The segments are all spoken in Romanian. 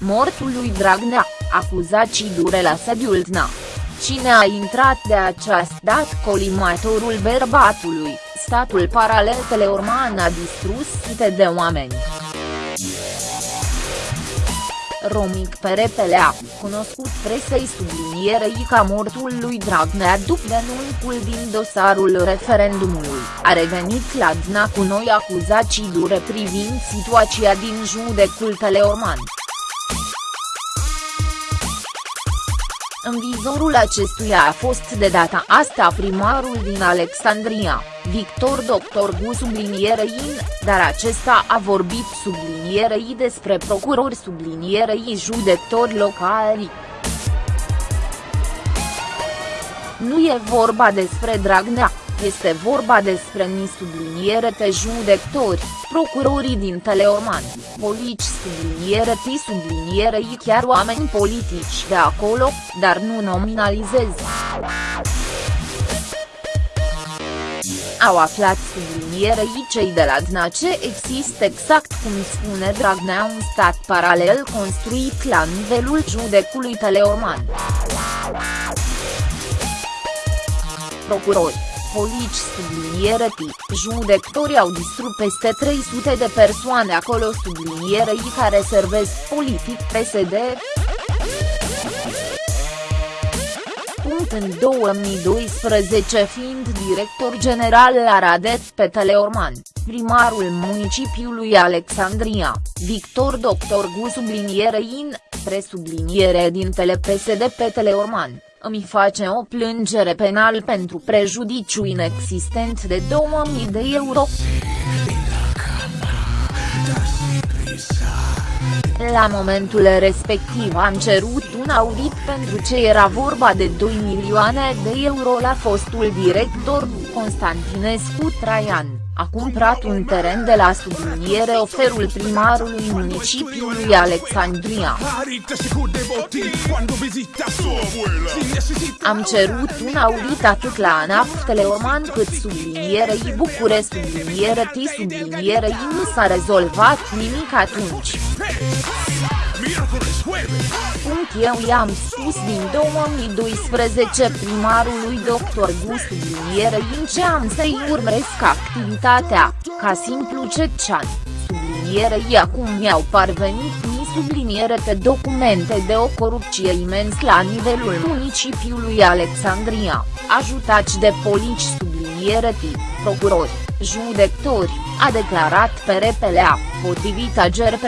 mortul lui Dragnea, acuzații dure la sediul DNA. Cine a intrat de această dată colimatorul bărbatului, statul paralel Teleorman a distrus sute de oameni. Romic Perepelea, cunoscut presei sublinierei ca mortul lui Dragnea după denuncul din dosarul referendumului, a revenit la DNA cu noi acuzații dure privind situația din judecul Teleorman. În vizorul acestuia a fost de data asta primarul din Alexandria, Victor Dr. Gu sublinierei, dar acesta a vorbit sublinierei despre procurori sublinierei judectori locali. Nu e vorba despre Dragnea, este vorba despre ni subliniere te judectori, procurorii din Teleorman, polici subliniere ti sublinierei chiar oameni politici de acolo, dar nu nominalizez. Au aflat sublinierei cei de la DNA ce există exact cum spune Dragnea un stat paralel construit la nivelul judecului Teleorman. Procurori Polici subliniere tip, judectorii au distrus peste 300 de persoane acolo sublinierei care servesc politic PSD. Punct în 2012 fiind director general la Radet pe Teleorman, primarul municipiului Alexandria, Victor Dr. Gu sublinierei in, presubliniere din PSD pe Teleorman îmi face o plângere penal pentru prejudiciu inexistent de 2000 de euro. La momentul respectiv am cerut un audit pentru ce era vorba de 2 milioane de euro la fostul director Constantinescu Traian a cumpărat un teren de la subliniere oferul primarului municipiului Alexandria. Am cerut un audit atât la ANAF Teleorman cât sublinierei Bucure sublinierei sublinierei nu s-a rezolvat nimic atunci. Punct eu i-am spus din 2012 primarului dr. Gu sublinierei în ce am să-i urmăresc activitatea, ca simplu cecean, sublinierei acum mi-au parvenit ni subliniere pe documente de o corupție imens la nivelul municipiului Alexandria, ajutați de polici subliniere tip, procurori, judectori, a declarat pe repelea, potrivit Ager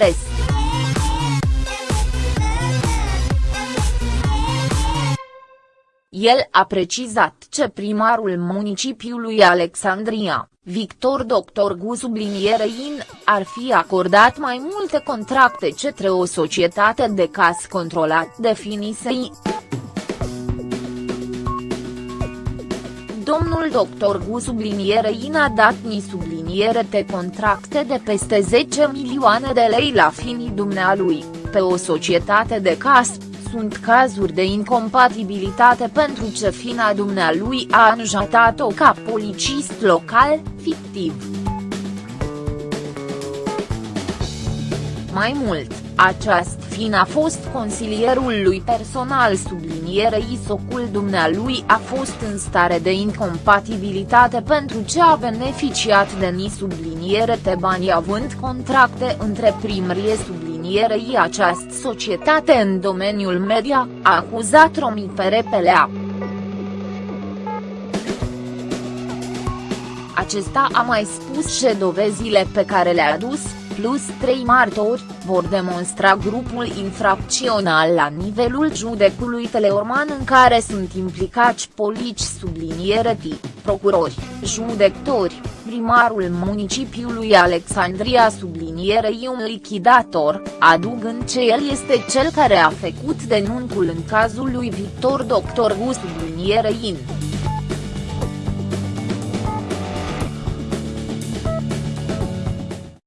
El a precizat ce primarul municipiului Alexandria, Victor Dr. Gu sublinierei ar fi acordat mai multe contracte cetre o societate de caz controlat definisei. Domnul dr. Gu sublinierei a dat ni subliniere de contracte de peste 10 milioane de lei la finii dumnealui, pe o societate de caz sunt cazuri de incompatibilitate pentru ce fina dumnealui a anjatat-o ca policist local, fictiv. Mai mult, aceast fin a fost consilierul lui personal sublinierei socul dumnealui a fost în stare de incompatibilitate pentru ce a beneficiat de ni subliniere te bani având contracte între primrie subliniere sublinierei această societate în domeniul media, a acuzat Romi Perepelea. Acesta a mai spus și dovezile pe care le-a adus, plus trei martori, vor demonstra grupul infracțional la nivelul judecului Teleorman în care sunt implicați polici subliniere tip, procurori, judectori, primarul municipiului Alexandria sublinierei un lichidator, adugând ce el este cel care a făcut denunțul în cazul lui Victor Dr. Gu sublinierei in.